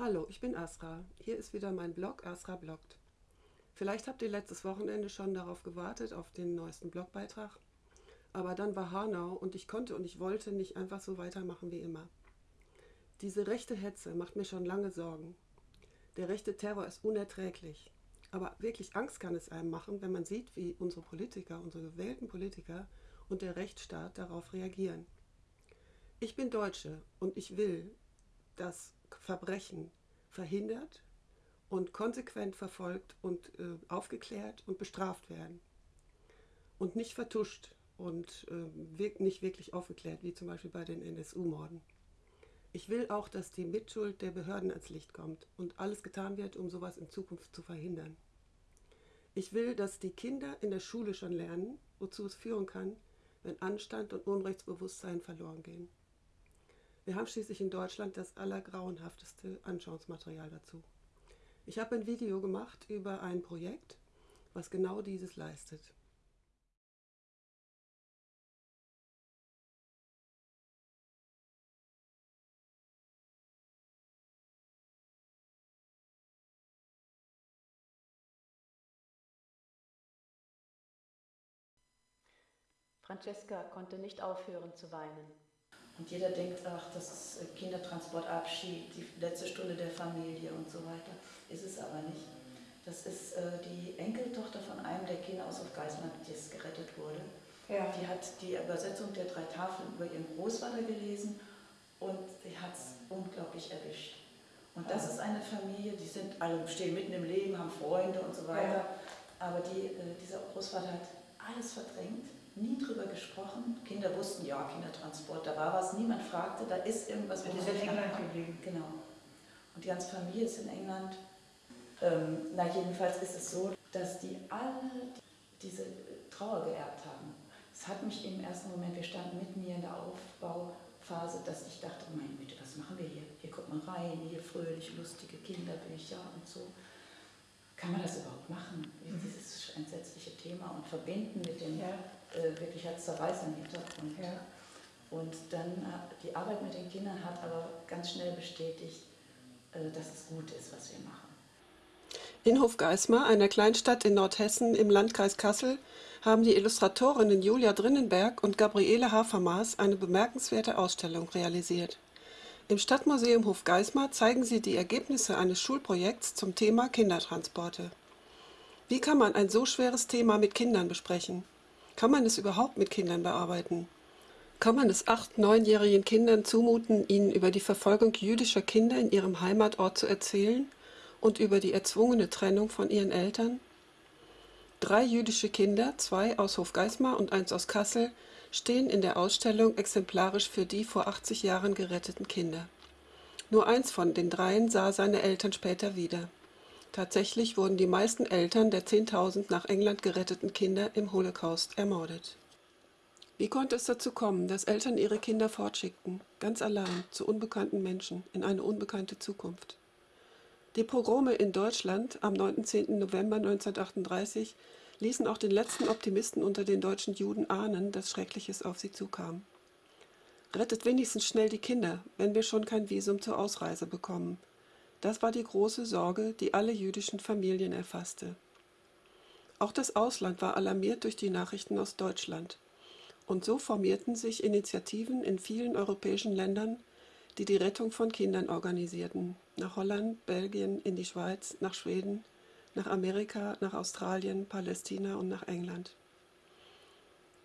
Hallo, ich bin Asra. Hier ist wieder mein Blog Asra bloggt. Vielleicht habt ihr letztes Wochenende schon darauf gewartet, auf den neuesten Blogbeitrag. Aber dann war Hanau und ich konnte und ich wollte nicht einfach so weitermachen wie immer. Diese rechte Hetze macht mir schon lange Sorgen. Der rechte Terror ist unerträglich. Aber wirklich Angst kann es einem machen, wenn man sieht, wie unsere Politiker, unsere gewählten Politiker und der Rechtsstaat darauf reagieren. Ich bin Deutsche und ich will, dass Verbrechen verhindert und konsequent verfolgt und äh, aufgeklärt und bestraft werden. Und nicht vertuscht und äh, wirk nicht wirklich aufgeklärt, wie zum Beispiel bei den NSU-Morden. Ich will auch, dass die Mitschuld der Behörden ans Licht kommt und alles getan wird, um sowas in Zukunft zu verhindern. Ich will, dass die Kinder in der Schule schon lernen, wozu es führen kann, wenn Anstand und Unrechtsbewusstsein verloren gehen. Wir haben schließlich in Deutschland das allergrauenhafteste Anschauungsmaterial dazu. Ich habe ein Video gemacht über ein Projekt, was genau dieses leistet. Francesca konnte nicht aufhören zu weinen. Und jeder denkt, ach, das ist äh, Kindertransportabschied, die letzte Stunde der Familie und so weiter. Ist es aber nicht. Das ist äh, die Enkeltochter von einem der Kinder aus auf Geismar, die es gerettet wurde. Ja. Die hat die Übersetzung der drei Tafeln über ihren Großvater gelesen und sie hat es unglaublich erwischt. Und das ist eine Familie, die sind alle stehen mitten im Leben, haben Freunde und so weiter. Ja. Aber die, äh, dieser Großvater hat alles verdrängt nie drüber gesprochen. Kinder wussten, ja, Kindertransport, da war was, niemand fragte, da ist irgendwas. Und ist in England geblieben. Genau. Und die ganze Familie ist in England. Ähm, na, jedenfalls ist es so, dass die alle diese Trauer geerbt haben. Es hat mich im ersten Moment, wir standen mitten hier in der Aufbauphase, dass ich dachte, mein Güte, was machen wir hier? Hier kommt man rein, hier fröhliche, lustige Kinderbücher und so. Kann man das überhaupt machen? Dieses entsetzliche Thema und verbinden mit dem ja äh, wirklich als zerreißenden Hintergrund. Ja. Und dann die Arbeit mit den Kindern hat aber ganz schnell bestätigt, äh, dass es gut ist, was wir machen. In Hofgeismar, einer Kleinstadt in Nordhessen im Landkreis Kassel, haben die Illustratorinnen Julia Drinnenberg und Gabriele Hafermaß eine bemerkenswerte Ausstellung realisiert. Im Stadtmuseum Hofgeismar zeigen sie die Ergebnisse eines Schulprojekts zum Thema Kindertransporte. Wie kann man ein so schweres Thema mit Kindern besprechen? Kann man es überhaupt mit Kindern bearbeiten? Kann man es acht-, neunjährigen Kindern zumuten, ihnen über die Verfolgung jüdischer Kinder in ihrem Heimatort zu erzählen und über die erzwungene Trennung von ihren Eltern? Drei jüdische Kinder, zwei aus Hofgeismar und eins aus Kassel, stehen in der Ausstellung exemplarisch für die vor 80 Jahren geretteten Kinder. Nur eins von den dreien sah seine Eltern später wieder. Tatsächlich wurden die meisten Eltern der 10.000 nach England geretteten Kinder im Holocaust ermordet. Wie konnte es dazu kommen, dass Eltern ihre Kinder fortschickten, ganz allein, zu unbekannten Menschen, in eine unbekannte Zukunft? Die Pogrome in Deutschland am 19. November 1938 ließen auch den letzten Optimisten unter den deutschen Juden ahnen, dass Schreckliches auf sie zukam. Rettet wenigstens schnell die Kinder, wenn wir schon kein Visum zur Ausreise bekommen, das war die große Sorge, die alle jüdischen Familien erfasste. Auch das Ausland war alarmiert durch die Nachrichten aus Deutschland. Und so formierten sich Initiativen in vielen europäischen Ländern, die die Rettung von Kindern organisierten. Nach Holland, Belgien, in die Schweiz, nach Schweden, nach Amerika, nach Australien, Palästina und nach England.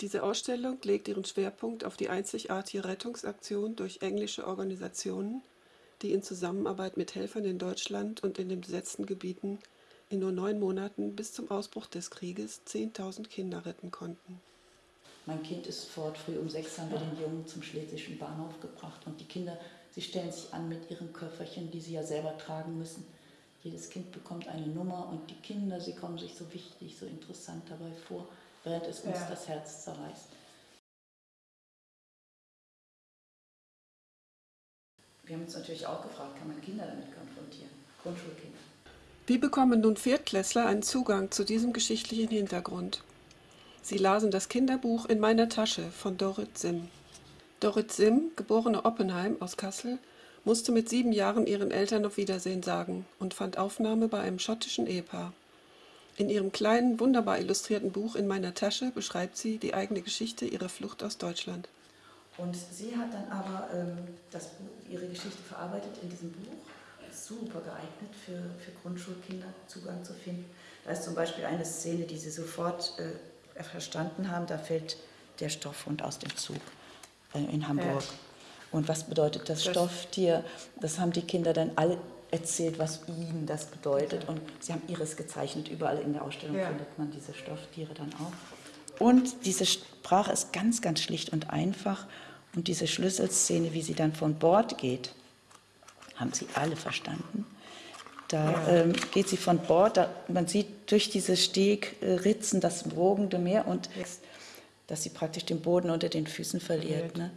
Diese Ausstellung legt ihren Schwerpunkt auf die einzigartige Rettungsaktion durch englische Organisationen, die in Zusammenarbeit mit Helfern in Deutschland und in den besetzten Gebieten in nur neun Monaten bis zum Ausbruch des Krieges 10.000 Kinder retten konnten. Mein Kind ist fort, früh um sechs haben wir den Jungen zum schlesischen Bahnhof gebracht und die Kinder, sie stellen sich an mit ihren Köfferchen, die sie ja selber tragen müssen. Jedes Kind bekommt eine Nummer und die Kinder, sie kommen sich so wichtig, so interessant dabei vor, während es uns ja. das Herz zerreißt. Wir haben uns natürlich auch gefragt, kann man Kinder damit konfrontieren, Grundschulkinder. Wie bekommen nun Viertklässler einen Zugang zu diesem geschichtlichen Hintergrund? Sie lasen das Kinderbuch In meiner Tasche von Dorit Sim. Dorit Sim, geborene Oppenheim aus Kassel, musste mit sieben Jahren ihren Eltern auf Wiedersehen sagen und fand Aufnahme bei einem schottischen Ehepaar. In ihrem kleinen, wunderbar illustrierten Buch In meiner Tasche beschreibt sie die eigene Geschichte ihrer Flucht aus Deutschland. Und sie hat dann aber ähm, das ihre Geschichte verarbeitet in diesem Buch. Super geeignet für, für Grundschulkinder Zugang zu finden. Da ist zum Beispiel eine Szene, die sie sofort äh, verstanden haben. Da fällt der Stoffhund aus dem Zug äh, in Hamburg. Ja. Und was bedeutet das, das Stofftier? Das haben die Kinder dann alle erzählt, was ihnen das bedeutet. Und sie haben ihres gezeichnet. Überall in der Ausstellung ja. findet man diese Stofftiere dann auch. Und diese Sprache ist ganz, ganz schlicht und einfach. Und diese Schlüsselszene, wie sie dann von Bord geht, haben sie alle verstanden. Da ähm, geht sie von Bord, da, man sieht durch diese Stegritzen das wogende Meer und dass sie praktisch den Boden unter den Füßen verliert. Ne?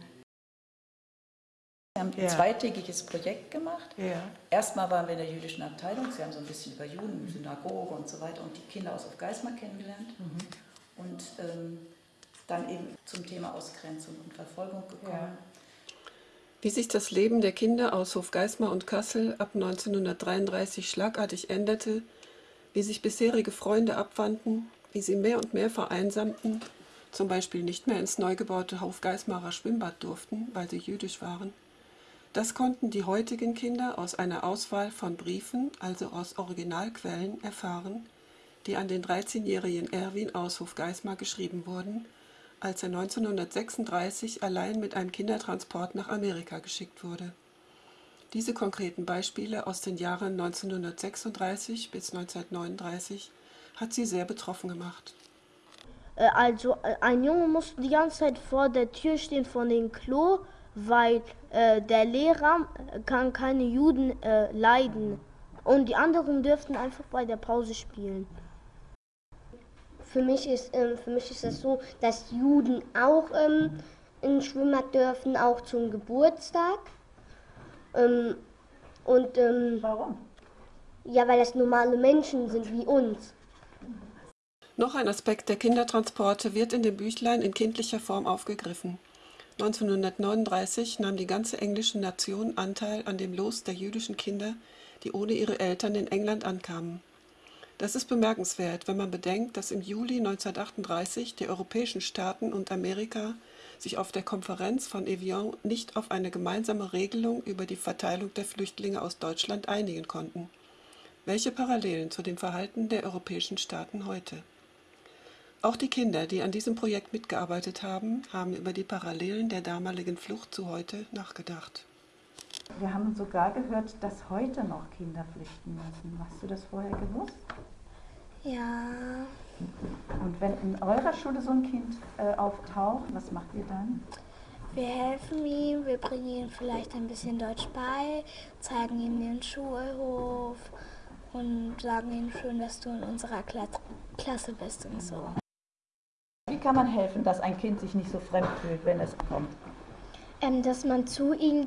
Wir haben ein ja. zweitägiges Projekt gemacht. Ja. Erstmal waren wir in der jüdischen Abteilung. Sie haben so ein bisschen über Juden, Synagoge und so weiter und die Kinder aus Geismar kennengelernt. Mhm. Und ähm, dann eben zum Thema Ausgrenzung und Verfolgung gekommen. Ja. Wie sich das Leben der Kinder aus Hofgeismar und Kassel ab 1933 schlagartig änderte, wie sich bisherige Freunde abwandten, wie sie mehr und mehr vereinsamten, zum Beispiel nicht mehr ins neu gebaute Hofgeismarer Schwimmbad durften, weil sie jüdisch waren, das konnten die heutigen Kinder aus einer Auswahl von Briefen, also aus Originalquellen, erfahren, die an den 13-jährigen Erwin aus Hofgeismar geschrieben wurden, als er 1936 allein mit einem Kindertransport nach Amerika geschickt wurde. Diese konkreten Beispiele aus den Jahren 1936 bis 1939 hat sie sehr betroffen gemacht. Äh, also äh, ein Junge musste die ganze Zeit vor der Tür stehen von dem Klo weil äh, der Lehrer kann keine Juden äh, leiden und die anderen dürften einfach bei der Pause spielen. Für mich ist, ähm, für mich ist das so, dass Juden auch ähm, in Schwimmbad dürfen, auch zum Geburtstag. Ähm, und, ähm, Warum? Ja, weil das normale Menschen sind wie uns. Noch ein Aspekt der Kindertransporte wird in dem Büchlein in kindlicher Form aufgegriffen. 1939 nahm die ganze englische Nation Anteil an dem Los der jüdischen Kinder, die ohne ihre Eltern in England ankamen. Das ist bemerkenswert, wenn man bedenkt, dass im Juli 1938 die europäischen Staaten und Amerika sich auf der Konferenz von Evian nicht auf eine gemeinsame Regelung über die Verteilung der Flüchtlinge aus Deutschland einigen konnten. Welche Parallelen zu dem Verhalten der europäischen Staaten heute? Auch die Kinder, die an diesem Projekt mitgearbeitet haben, haben über die Parallelen der damaligen Flucht zu heute nachgedacht. Wir haben sogar gehört, dass heute noch Kinder flüchten müssen. Hast du das vorher gewusst? Ja. Und wenn in eurer Schule so ein Kind äh, auftaucht, was macht ihr dann? Wir helfen ihm, wir bringen ihm vielleicht ein bisschen Deutsch bei, zeigen ihm den Schulhof und sagen ihm schön, dass du in unserer Klasse bist und so. Wie kann man helfen, dass ein Kind sich nicht so fremd fühlt, wenn es kommt? Ähm, dass man zu ihm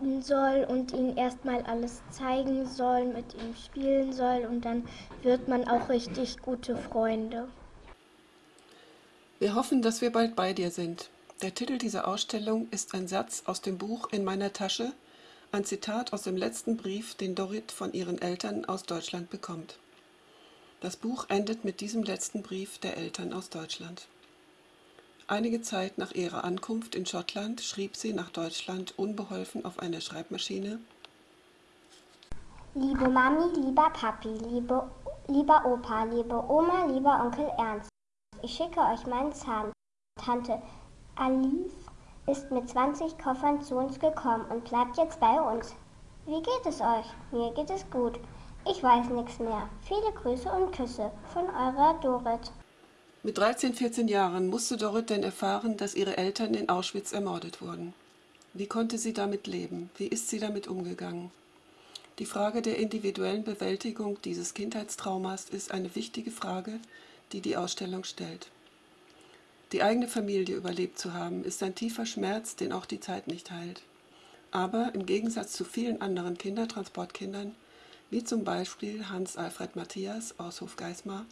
gehen soll und ihm erstmal alles zeigen soll, mit ihm spielen soll und dann wird man auch richtig gute Freunde. Wir hoffen, dass wir bald bei dir sind. Der Titel dieser Ausstellung ist ein Satz aus dem Buch In meiner Tasche, ein Zitat aus dem letzten Brief, den Dorit von ihren Eltern aus Deutschland bekommt. Das Buch endet mit diesem letzten Brief der Eltern aus Deutschland. Einige Zeit nach ihrer Ankunft in Schottland schrieb sie nach Deutschland unbeholfen auf einer Schreibmaschine Liebe Mami, lieber Papi, liebe, lieber Opa, liebe Oma, lieber Onkel Ernst, ich schicke euch meinen Zahn. Tante Alice ist mit 20 Koffern zu uns gekommen und bleibt jetzt bei uns. Wie geht es euch? Mir geht es gut. Ich weiß nichts mehr. Viele Grüße und Küsse von eurer Dorit. Mit 13, 14 Jahren musste Dorit denn erfahren, dass ihre Eltern in Auschwitz ermordet wurden. Wie konnte sie damit leben? Wie ist sie damit umgegangen? Die Frage der individuellen Bewältigung dieses Kindheitstraumas ist eine wichtige Frage, die die Ausstellung stellt. Die eigene Familie überlebt zu haben, ist ein tiefer Schmerz, den auch die Zeit nicht heilt. Aber im Gegensatz zu vielen anderen Kindertransportkindern wie zum Beispiel Hans-Alfred Matthias aus Hofgeismar,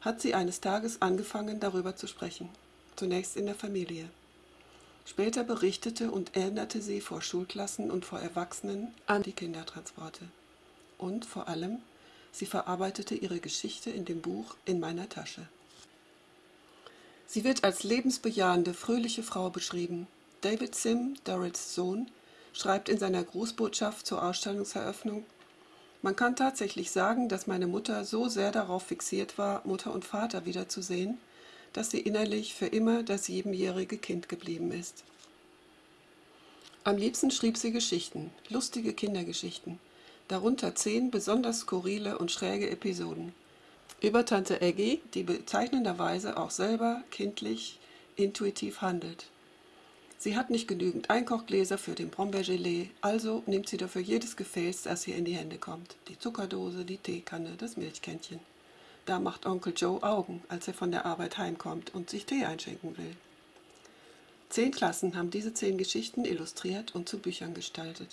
hat sie eines Tages angefangen, darüber zu sprechen, zunächst in der Familie. Später berichtete und erinnerte sie vor Schulklassen und vor Erwachsenen an die Kindertransporte. Und vor allem, sie verarbeitete ihre Geschichte in dem Buch In meiner Tasche. Sie wird als lebensbejahende, fröhliche Frau beschrieben. David Sim, Dorrits Sohn, schreibt in seiner Grußbotschaft zur Ausstellungseröffnung, man kann tatsächlich sagen, dass meine Mutter so sehr darauf fixiert war, Mutter und Vater wiederzusehen, dass sie innerlich für immer das siebenjährige Kind geblieben ist. Am liebsten schrieb sie Geschichten, lustige Kindergeschichten, darunter zehn besonders skurrile und schräge Episoden. Über Tante Eggy, die bezeichnenderweise auch selber kindlich intuitiv handelt. Sie hat nicht genügend Einkochgläser für den Brombeergelee, also nimmt sie dafür jedes Gefäß, das ihr in die Hände kommt. Die Zuckerdose, die Teekanne, das Milchkännchen. Da macht Onkel Joe Augen, als er von der Arbeit heimkommt und sich Tee einschenken will. Zehn Klassen haben diese zehn Geschichten illustriert und zu Büchern gestaltet.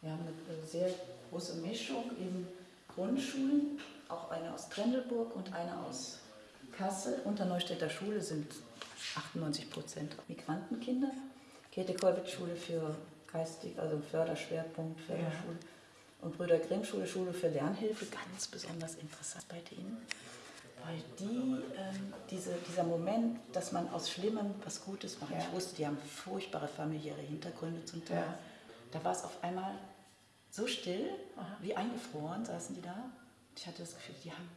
Wir haben eine sehr große Mischung in Grundschulen, auch eine aus Grendelburg und eine aus Kassel. Unter Neustädter Schule sind 98 Prozent Migrantenkinder. Käthe-Kollwitz-Schule für geistig, also Förderschwerpunkt, Förderschule. Ja. Und Brüder Grimm Schule, Schule für Lernhilfe, ganz besonders interessant bei denen. Weil die, ähm, diese, dieser Moment, dass man aus Schlimmem was Gutes macht. Ja. Ich wusste, die haben furchtbare familiäre Hintergründe zum Teil. Ja. Da war es auf einmal so still, Aha. wie eingefroren saßen die da. Ich hatte das Gefühl, die haben,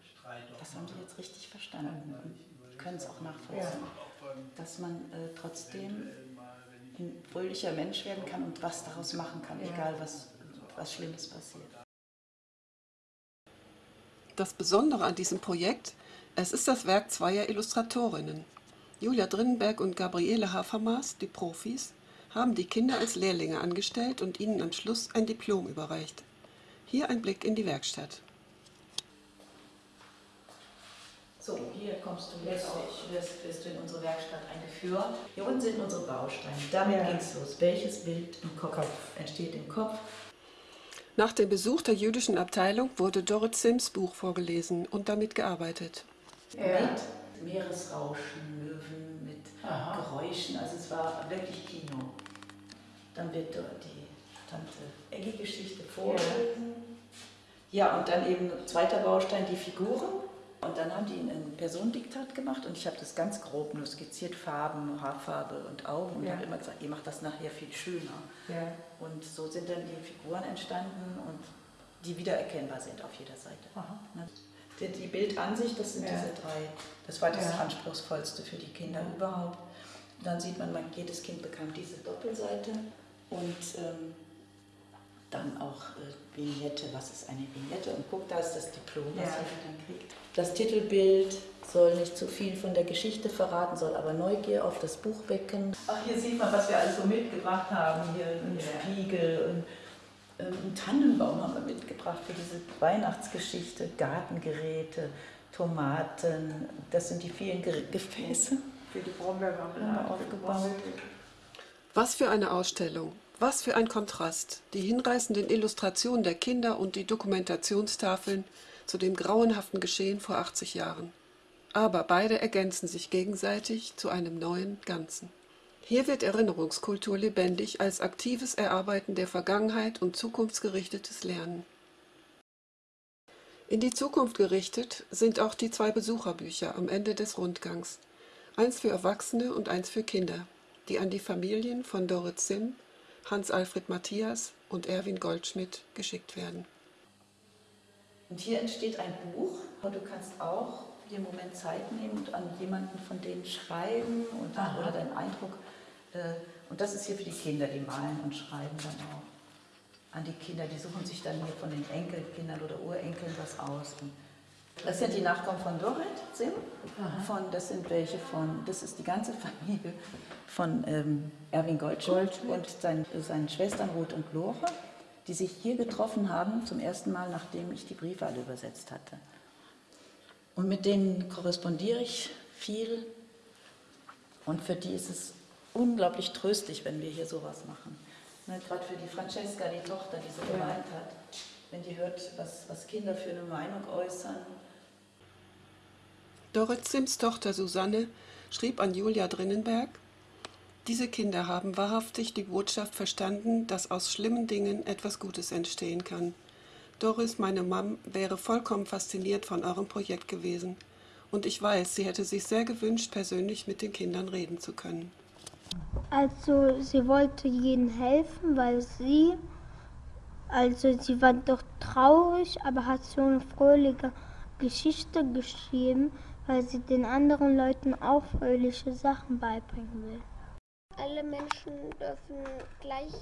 das haben die jetzt richtig verstanden und können es auch nachvollziehen. Ja dass man äh, trotzdem ein fröhlicher Mensch werden kann und was daraus machen kann, ja. egal was, was Schlimmes passiert. Das Besondere an diesem Projekt, es ist das Werk zweier Illustratorinnen. Julia Drinnenberg und Gabriele Hafermaß, die Profis, haben die Kinder als Lehrlinge angestellt und ihnen am Schluss ein Diplom überreicht. Hier ein Blick in die Werkstatt. So, hier kommst du jetzt auch, wirst, wirst du in unsere Werkstatt eingeführt. Hier unten sind unsere Bausteine. Damit ja. geht's los. Welches Bild im Kopf, Kopf entsteht im Kopf? Nach dem Besuch der jüdischen Abteilung wurde Dorrit Sims Buch vorgelesen und damit gearbeitet. Ja. Mit Meeresrauschen, Möwen, mit Aha. Geräuschen. Also es war wirklich Kino. Dann wird dort die Tante Eggy-Geschichte vorgelesen. Ja. ja, und dann eben zweiter Baustein, die Figuren. Und dann haben die ein Personendiktat gemacht und ich habe das ganz grob nur skizziert, Farben, Haarfarbe und Augen und ja. habe immer gesagt, ihr macht das nachher viel schöner. Ja. Und so sind dann die Figuren entstanden und die wiedererkennbar sind auf jeder Seite. Ne? Die, die, Bildansicht, das sind ja. diese drei, das war das Anspruchsvollste für die Kinder überhaupt. Dann sieht man, jedes Kind bekam diese Doppelseite und ähm, dann auch äh, Vignette, was ist eine Vignette? Und guck, da ist das Diplom, was ja. ihr dann kriegt. Das Titelbild soll nicht zu viel von der Geschichte verraten, soll aber Neugier auf das Buch wecken. Ach, hier sieht man, was wir alles so mitgebracht haben. Hier ein ja. Spiegel und ähm, einen Tannenbaum haben wir mitgebracht für diese Weihnachtsgeschichte, Gartengeräte, Tomaten. Das sind die vielen Gefäße. Für die wir aufgebaut. Was für eine Ausstellung! Was für ein Kontrast, die hinreißenden Illustrationen der Kinder und die Dokumentationstafeln zu dem grauenhaften Geschehen vor 80 Jahren. Aber beide ergänzen sich gegenseitig zu einem neuen Ganzen. Hier wird Erinnerungskultur lebendig als aktives Erarbeiten der Vergangenheit und zukunftsgerichtetes Lernen. In die Zukunft gerichtet sind auch die zwei Besucherbücher am Ende des Rundgangs, eins für Erwachsene und eins für Kinder, die an die Familien von Dorit Sim Hans-Alfred Matthias und Erwin Goldschmidt geschickt werden. Und hier entsteht ein Buch und du kannst auch dir einen Moment Zeit nehmen und an jemanden von denen schreiben und, oder deinen Eindruck. Äh, und das ist hier für die Kinder, die malen und schreiben dann auch. An die Kinder, die suchen sich dann hier von den Enkelkindern oder Urenkeln was aus. Und das sind die Nachkommen von Dorit Sim. Von, das sind welche von, das ist die ganze Familie von ähm, Erwin Goldschmidt, und sein, seinen Schwestern Ruth und Lore, die sich hier getroffen haben, zum ersten Mal, nachdem ich die Briefe alle übersetzt hatte. Und mit denen korrespondiere ich viel. Und für die ist es unglaublich tröstlich, wenn wir hier sowas machen. Ne, Gerade für die Francesca, die Tochter, die so gemeint hat, wenn die hört, was, was Kinder für eine Meinung äußern Dorit Sims Tochter Susanne schrieb an Julia Drinnenberg, Diese Kinder haben wahrhaftig die Botschaft verstanden, dass aus schlimmen Dingen etwas Gutes entstehen kann. Doris, meine Mom, wäre vollkommen fasziniert von eurem Projekt gewesen. Und ich weiß, sie hätte sich sehr gewünscht, persönlich mit den Kindern reden zu können. Also sie wollte ihnen helfen, weil sie, also sie war doch traurig, aber hat so eine fröhliche Geschichte geschrieben, weil sie den anderen Leuten auch fröhliche Sachen beibringen will. Alle Menschen dürfen gleich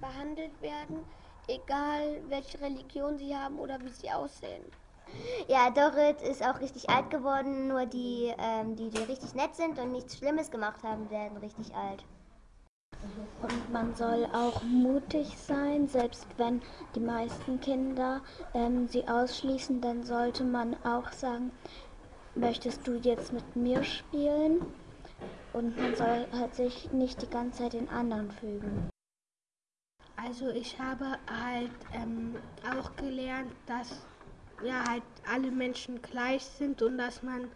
behandelt werden, egal welche Religion sie haben oder wie sie aussehen. Ja, Dorit ist auch richtig alt geworden, nur die, ähm, die, die richtig nett sind und nichts Schlimmes gemacht haben, werden richtig alt. Und man soll auch mutig sein, selbst wenn die meisten Kinder ähm, sie ausschließen, dann sollte man auch sagen, möchtest du jetzt mit mir spielen? Und man soll halt sich nicht die ganze Zeit den anderen fügen. Also ich habe halt ähm, auch gelernt, dass ja halt alle Menschen gleich sind und dass man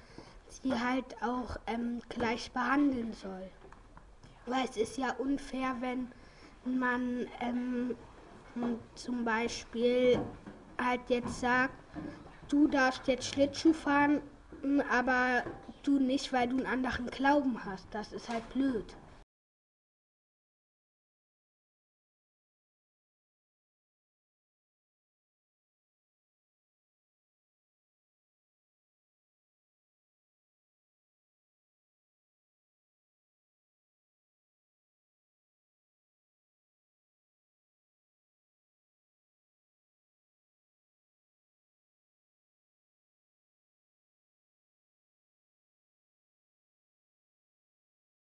sie halt auch ähm, gleich behandeln soll. Weil es ist ja unfair, wenn man ähm, zum Beispiel halt jetzt sagt, du darfst jetzt Schlittschuh fahren, aber du nicht, weil du einen anderen Glauben hast. Das ist halt blöd.